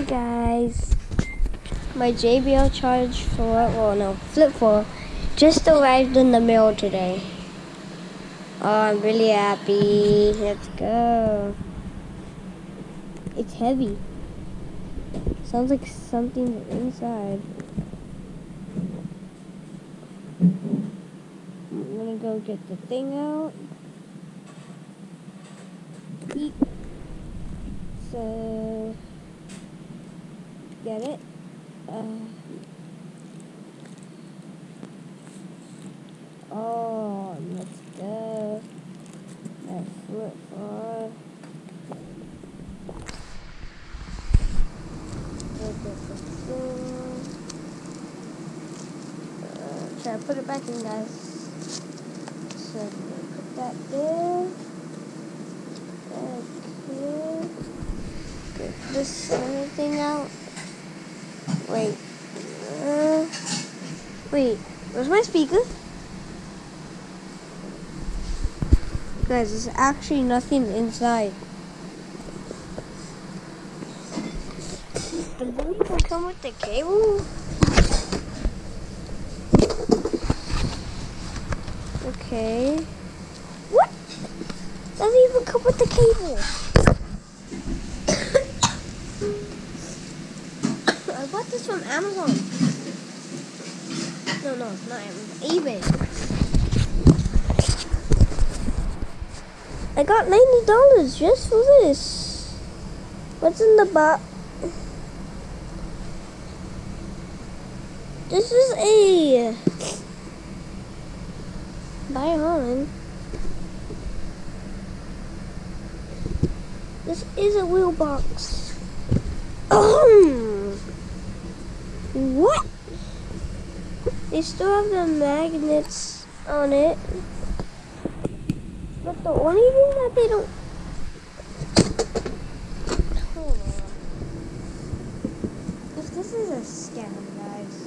Hey guys, my JBL Charge 4, well no, Flip 4, just arrived in the mail today. Oh, I'm really happy. Let's go. It's heavy. Sounds like something's inside. I'm gonna go get the thing out. So, get it. Uh, oh, let's go. That flip four. Uh, try to put it back in, guys. So, put that there. Okay. Get this thing out. Wait. Uh, wait. Where's my speaker? Guys, there's actually nothing inside. The boot come with the cable? Okay. What? Doesn't even come with the cable. From Amazon. No, no, not Amazon. eBay. I got ninety dollars just for this. What's in the box? This is a on. This is a wheel box. Oh, what? They still have the magnets on it. But the only thing that they don't. If this is a scam, guys.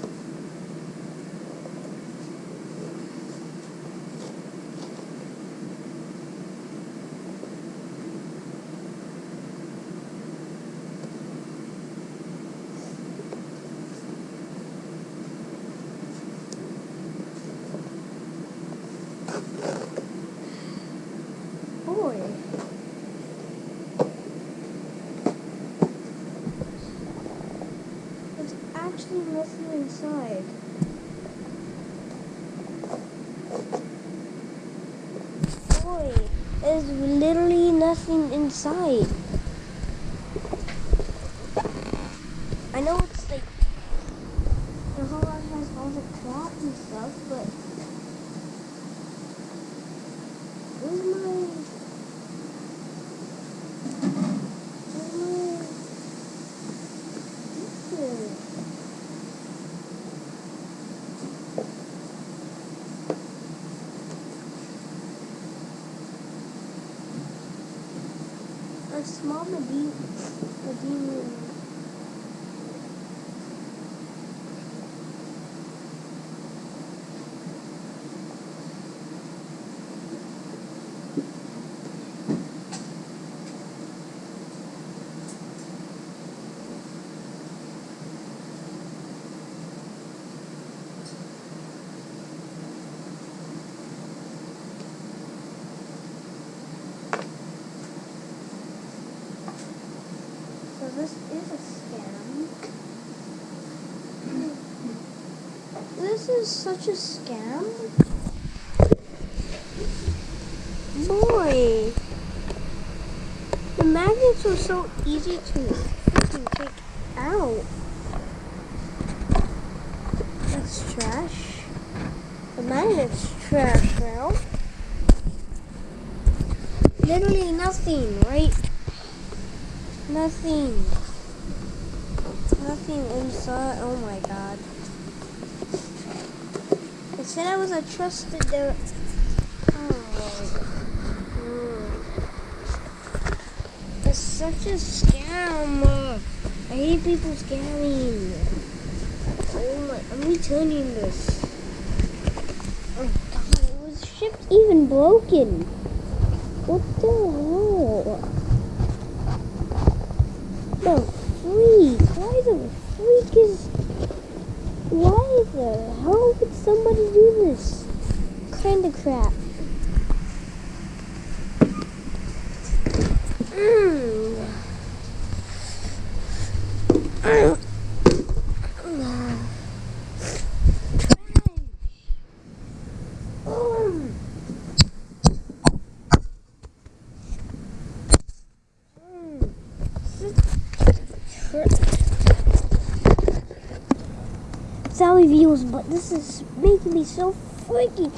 Boy. There's actually nothing inside. Boy, there's literally nothing inside. I know it's like the whole lot has all the crap and stuff, but where's my where's my picture? A small Medina, Medina. So this is a scam. This is such a scam. Boy. The magnets were so easy to take out. That's trash. The magnet's trash now. Literally nothing, right? Nothing. Nothing inside. Oh my god. It said I was a trusted. De- oh. It's such a scam. I hate people scamming. Oh my. I'm returning this. Oh god. Was shipped even broken. What the hell? No, freak. Why the freak is... Why the hell would somebody do this kind of crap? Mm. Sorry views, but this is making me so freaky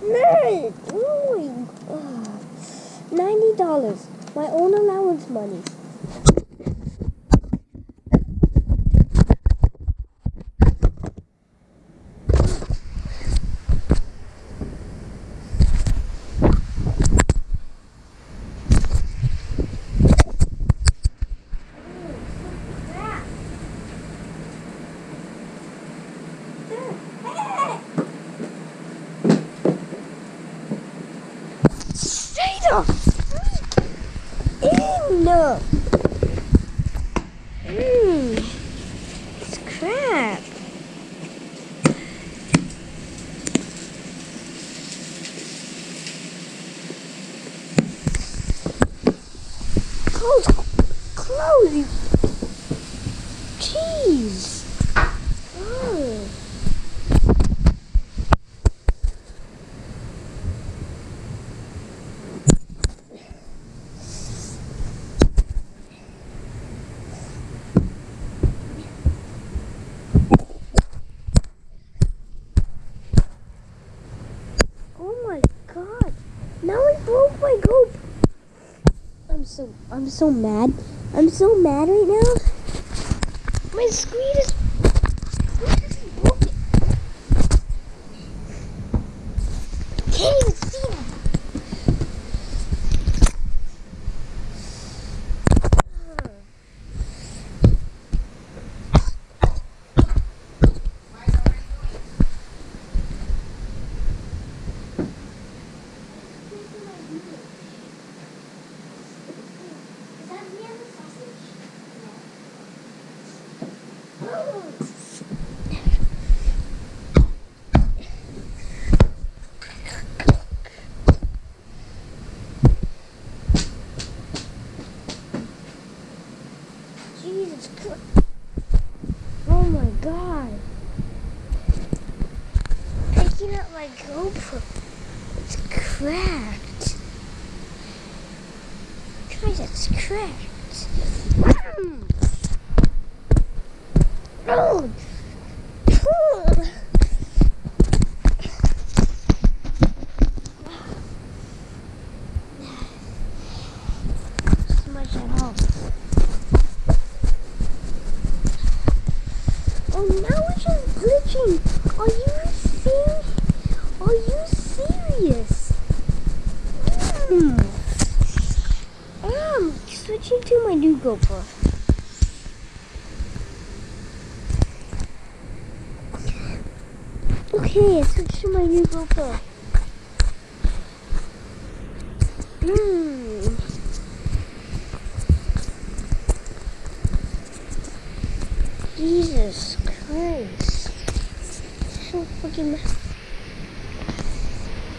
mad. Oh. Ninety dollars. My own allowance money. Up. Mmm. It's crap. Close. Close. you- Jeez. Oh. Oh my god. Now I broke my goat. I'm so I'm so mad. I'm so mad right now. My screen is broken. Can't even see them. Jesus Christ. Oh my god. Picking up my GoPro. It's cracked. Guys, it's cracked. Oh. Oh. Oh, now just glitching. Are you serious? Are you serious? Mm. Switching to my new GoPro. Okay, I switched to my new GoPro. Hmm. Jesus Christ. So fucking.